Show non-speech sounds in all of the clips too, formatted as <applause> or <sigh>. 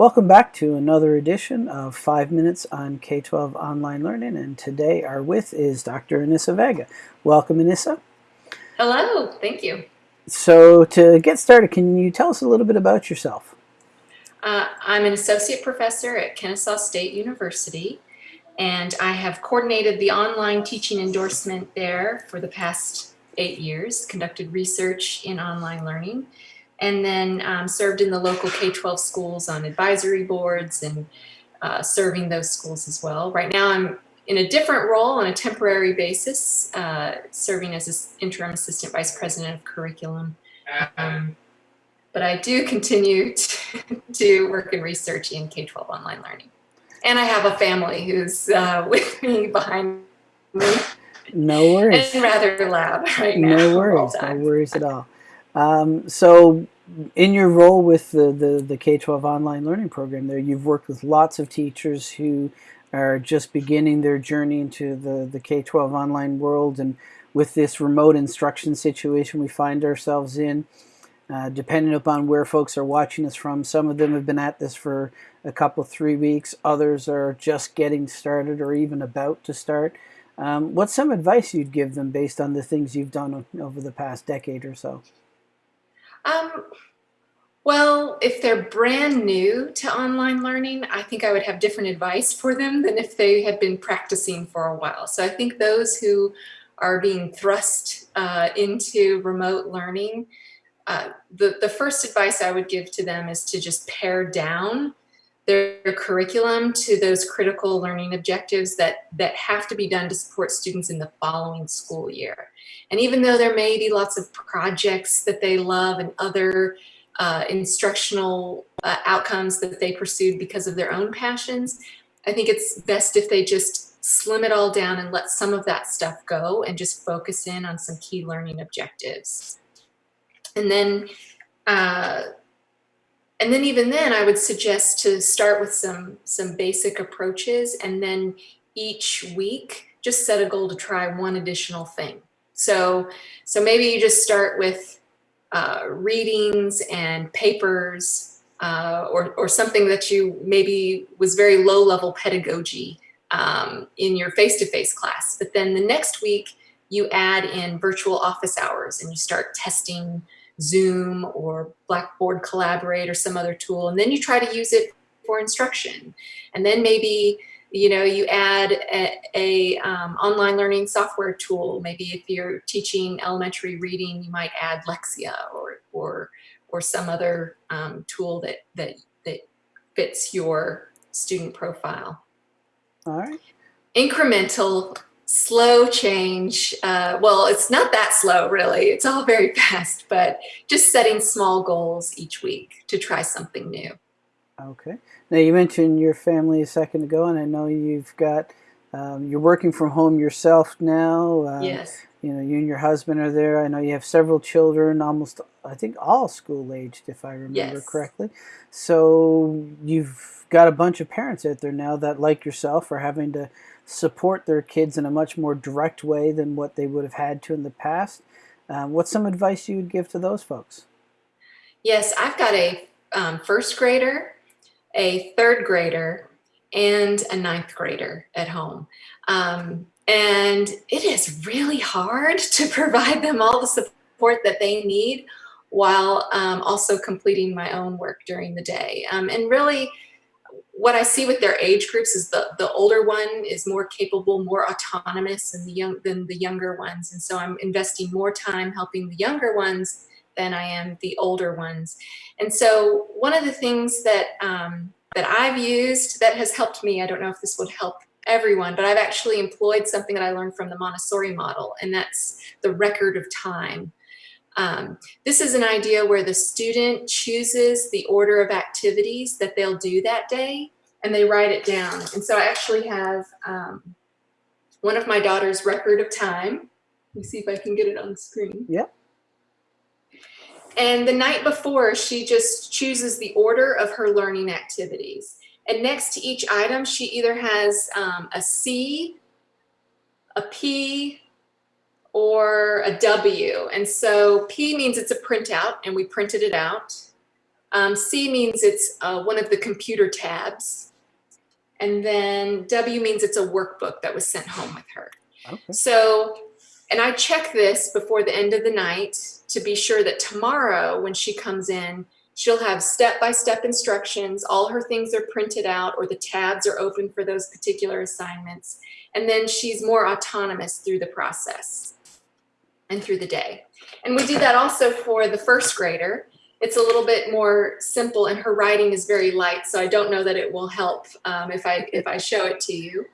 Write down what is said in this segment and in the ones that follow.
Welcome back to another edition of 5 Minutes on K-12 Online Learning and today our with is Dr. Anissa Vega. Welcome Anissa. Hello, thank you. So to get started, can you tell us a little bit about yourself? Uh, I'm an associate professor at Kennesaw State University and I have coordinated the online teaching endorsement there for the past eight years, conducted research in online learning, and then um, served in the local K-12 schools on advisory boards and uh, serving those schools as well. Right now I'm in a different role on a temporary basis, uh, serving as an interim assistant vice president of curriculum. Um, but I do continue to, <laughs> to, work in research in K-12 online learning. And I have a family who's uh, <laughs> with me behind me. No worries. And rather loud <laughs> right now. No worries, no worries at all. Um, so in your role with the, the, the K-12 online learning program there, you've worked with lots of teachers who are just beginning their journey into the, the K-12 online world and with this remote instruction situation we find ourselves in, uh, depending upon where folks are watching us from, some of them have been at this for a couple, three weeks, others are just getting started or even about to start. Um, what's some advice you'd give them based on the things you've done over the past decade or so? Um, well, if they're brand new to online learning, I think I would have different advice for them than if they had been practicing for a while. So I think those who are being thrust uh, into remote learning, uh, the, the first advice I would give to them is to just pare down their, curriculum to those critical learning objectives that, that have to be done to support students in the following school year. And even though there may be lots of projects that they love and other uh, instructional uh, outcomes that they pursued because of their own passions, I think it's best if they just slim it all down and let some of that stuff go and just focus in on some key learning objectives. And then, uh, and then even then, I would suggest to start with some, some basic approaches and then each week just set a goal to try one additional thing. So, so maybe you just start with uh, readings and papers uh, or, or something that you maybe was very low level pedagogy um, in your face-to-face -face class. But then the next week you add in virtual office hours and you start testing Zoom or Blackboard Collaborate or some other tool. And then you try to use it for instruction. And then maybe you know, you add a, a um, online learning software tool. Maybe if you're teaching elementary reading, you might add Lexia or or or some other um, tool that that that fits your student profile. All right. Incremental, slow change. Uh, well, it's not that slow, really. It's all very <laughs> fast, but just setting small goals each week to try something new. Okay. Now you mentioned your family a second ago, and I know you've got um, you're working from home yourself now. Um, yes. You know, you and your husband are there. I know you have several children, almost I think all school aged, if I remember yes. correctly. So you've got a bunch of parents out there now that, like yourself, are having to support their kids in a much more direct way than what they would have had to in the past. Um, what's some advice you would give to those folks? Yes, I've got a um, first grader a third grader and a ninth grader at home. Um, and it is really hard <laughs> to provide them all the support that they need while um, also completing my own work during the day. Um, and really, what I see with their age groups is the, the older one is more capable, more autonomous than the, young, than the younger ones. And so I'm investing more time helping the younger ones than I am the older ones. And so one of the things that, um, that I've used that has helped me, I don't know if this would help everyone, but I've actually employed something that I learned from the Montessori model, and that's the record of time. Um, this is an idea where the student chooses the order of activities that they'll do that day, and they write it down. And so I actually have um, one of my daughter's record of time. Let me see if I can get it on the screen. Yep. And the night before, she just chooses the order of her learning activities. And next to each item, she either has um, a C, a P, or a W. And so P means it's a printout, and we printed it out. Um, C means it's uh, one of the computer tabs. And then W means it's a workbook that was sent home with her. Okay. So, and I check this before the end of the night to be sure that tomorrow when she comes in, she'll have step-by-step instructions. All her things are printed out or the tabs are open for those particular assignments. And then she's more autonomous through the process and through the day. And we do that also for the first grader. It's a little bit more simple and her writing is very light, so I don't know that it will help um, if, I, if I show it to you.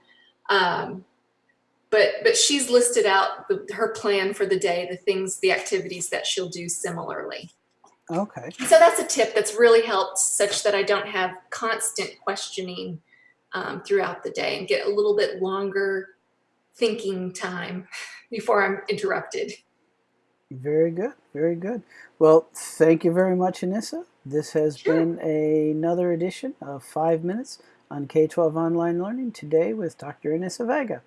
Um, but, but she's listed out the, her plan for the day, the things, the activities that she'll do similarly. Okay. So that's a tip that's really helped such that I don't have constant questioning um, throughout the day and get a little bit longer thinking time before I'm interrupted. Very good. Very good. Well, thank you very much, Anissa. This has Sure. been another edition of Five Minutes on K-12 Online Learning today with Dr. Anissa Vega.